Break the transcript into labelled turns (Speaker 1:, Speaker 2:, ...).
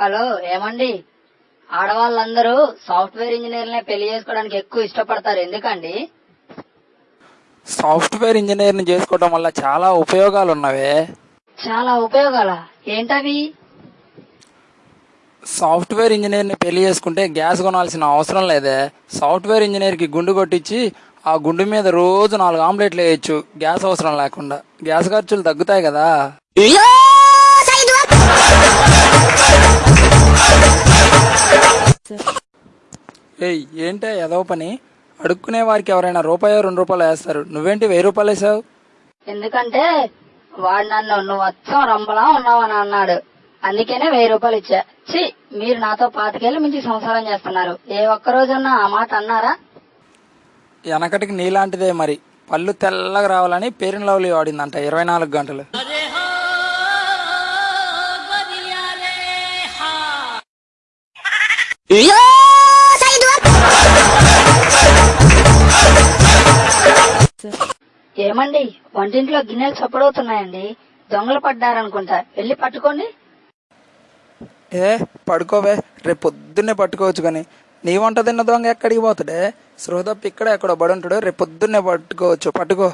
Speaker 1: Hello ఏమండి? ఆడవాళ్ళందరూ software ఇంజనీర్లనే పెళ్ళి చేసుకోవడానికి ఎక్కువ ఇష్టపడతారు ఎందుకండి?
Speaker 2: సాఫ్ట్వేర్ ఇంజనీర్ని చేసుకోవడం వల్ల చాలా ఉపయోగాలు ఉన్నవే
Speaker 1: చాలా ఉపయోగాల? ఏంటవి?
Speaker 2: సాఫ్ట్వేర్ ఇంజనీర్ని పెళ్ళి చేసుకుంటే గ్యాస్ కొనాల్సిన అవసరం లేదే. సాఫ్ట్వేర్ ఇంజనీర్కి గుండు కొట్టించి ఆ గుండు మీద రోజు నాలుగు ఆమ్లెట్లు వేయచ్చు. గ్యాస్ అవసరం లేకుండా. గ్యాస్ ఖర్చులు తగ్గుతాయి కదా. ఏయ్ ఏంటే ఏదో పని? అడుక్కునే వారికి ఎవరైనా రూపాయో రెండు రూపాయలు వేస్తారు. నువ్వేంటి వెయ్యి రూపాయలు వేసావు?
Speaker 1: ఎందుకంటే వాడు నన్ను నువ్వు అచ్చం రంబలా ఉన్నావని అన్నాడు. అందుకనే వెయ్యి రూపాయలు ఇచ్చా. ఛీ మీరు నాతో పాతికేళ్ళు మించి సంసారం చేస్తున్నారు. ఏ ఒక్క రోజున్నా ఆ మాట అన్నారా?
Speaker 2: వెనకటికి నీలాంటిదే మరి. పళ్ళు తెల్లగా రావాలని పేరెన్ లవ్లీ వాడిందంట ఇరవై నాలుగు గంటలు.
Speaker 1: ఏమండి వంటింట్లో గిన్నెలు చప్పుడవుతున్నాయండి. దొంగలు పడ్డారనుకుంటా. వెళ్ళి పట్టుకోండి.
Speaker 2: ఏ పడుకోవే. రేపు పొద్దున్నే పట్టుకోవచ్చు కానీ నీ వంట తిన్న దొంగ ఎక్కడికి పోతాడే? సృహదప్ ఇక్కడ ఎక్కడో బడి ఉంటాడు రేపు పొద్దున్నే పట్టుకోవచ్చు. పట్టుకో.